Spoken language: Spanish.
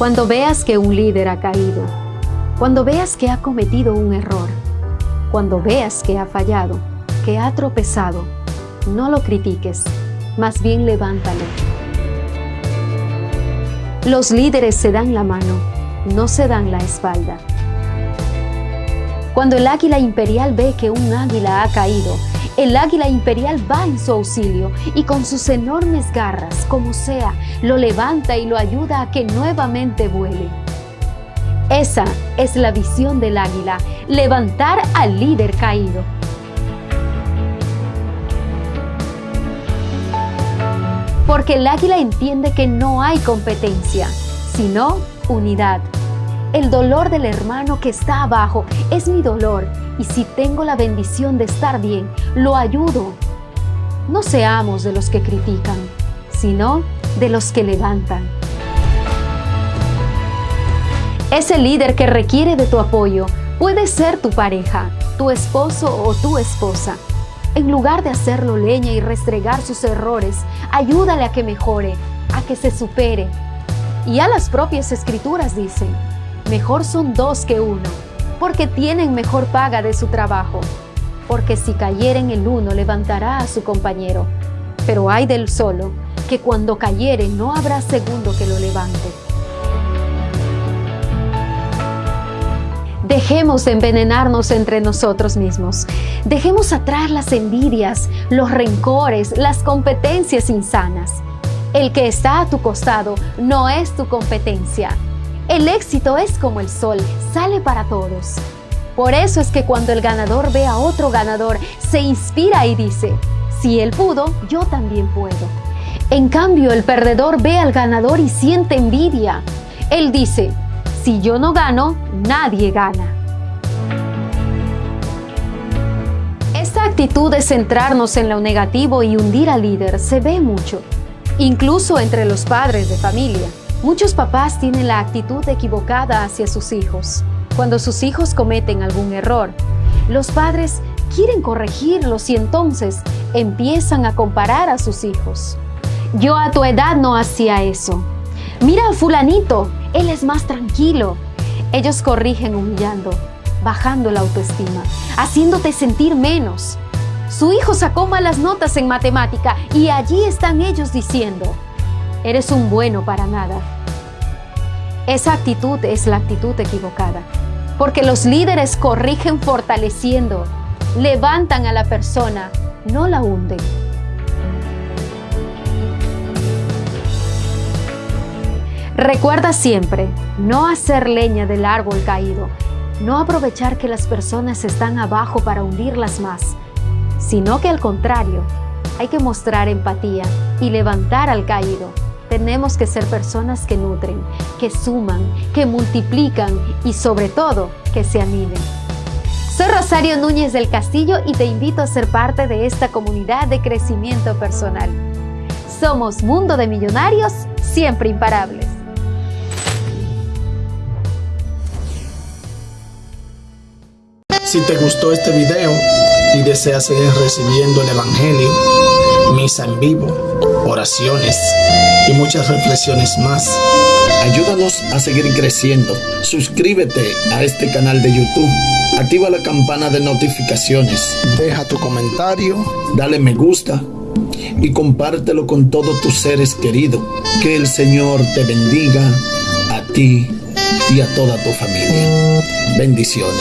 Cuando veas que un líder ha caído, cuando veas que ha cometido un error, cuando veas que ha fallado, que ha tropezado, no lo critiques, más bien levántalo. Los líderes se dan la mano, no se dan la espalda. Cuando el águila imperial ve que un águila ha caído, el águila imperial va en su auxilio y con sus enormes garras, como sea, lo levanta y lo ayuda a que nuevamente vuele. Esa es la visión del águila, levantar al líder caído. Porque el águila entiende que no hay competencia, sino unidad. El dolor del hermano que está abajo es mi dolor y si tengo la bendición de estar bien, lo ayudo. No seamos de los que critican, sino de los que levantan. Ese líder que requiere de tu apoyo puede ser tu pareja, tu esposo o tu esposa. En lugar de hacerlo leña y restregar sus errores, ayúdale a que mejore, a que se supere. Y a las propias escrituras dicen, Mejor son dos que uno, porque tienen mejor paga de su trabajo. Porque si cayeren el uno, levantará a su compañero. Pero hay del solo, que cuando cayere no habrá segundo que lo levante. Dejemos de envenenarnos entre nosotros mismos. Dejemos atrás las envidias, los rencores, las competencias insanas. El que está a tu costado no es tu competencia, el éxito es como el sol, sale para todos. Por eso es que cuando el ganador ve a otro ganador, se inspira y dice, si él pudo, yo también puedo. En cambio, el perdedor ve al ganador y siente envidia. Él dice, si yo no gano, nadie gana. Esta actitud de centrarnos en lo negativo y hundir al líder se ve mucho, incluso entre los padres de familia. Muchos papás tienen la actitud equivocada hacia sus hijos. Cuando sus hijos cometen algún error, los padres quieren corregirlos y entonces empiezan a comparar a sus hijos. Yo a tu edad no hacía eso. Mira a fulanito, él es más tranquilo. Ellos corrigen humillando, bajando la autoestima, haciéndote sentir menos. Su hijo sacó malas notas en matemática y allí están ellos diciendo, eres un bueno para nada. Esa actitud es la actitud equivocada, porque los líderes corrigen fortaleciendo, levantan a la persona, no la hunden. Recuerda siempre no hacer leña del árbol caído, no aprovechar que las personas están abajo para hundirlas más, sino que al contrario, hay que mostrar empatía y levantar al caído tenemos que ser personas que nutren, que suman, que multiplican y sobre todo que se animen. Soy Rosario Núñez del Castillo y te invito a ser parte de esta comunidad de crecimiento personal. Somos Mundo de Millonarios, siempre imparables. Si te gustó este video y deseas seguir recibiendo el Evangelio, misa en vivo, oraciones y muchas reflexiones más. Ayúdanos a seguir creciendo. Suscríbete a este canal de YouTube. Activa la campana de notificaciones. Deja tu comentario. Dale me gusta. Y compártelo con todos tus seres queridos. Que el Señor te bendiga a ti y a toda tu familia. Bendiciones.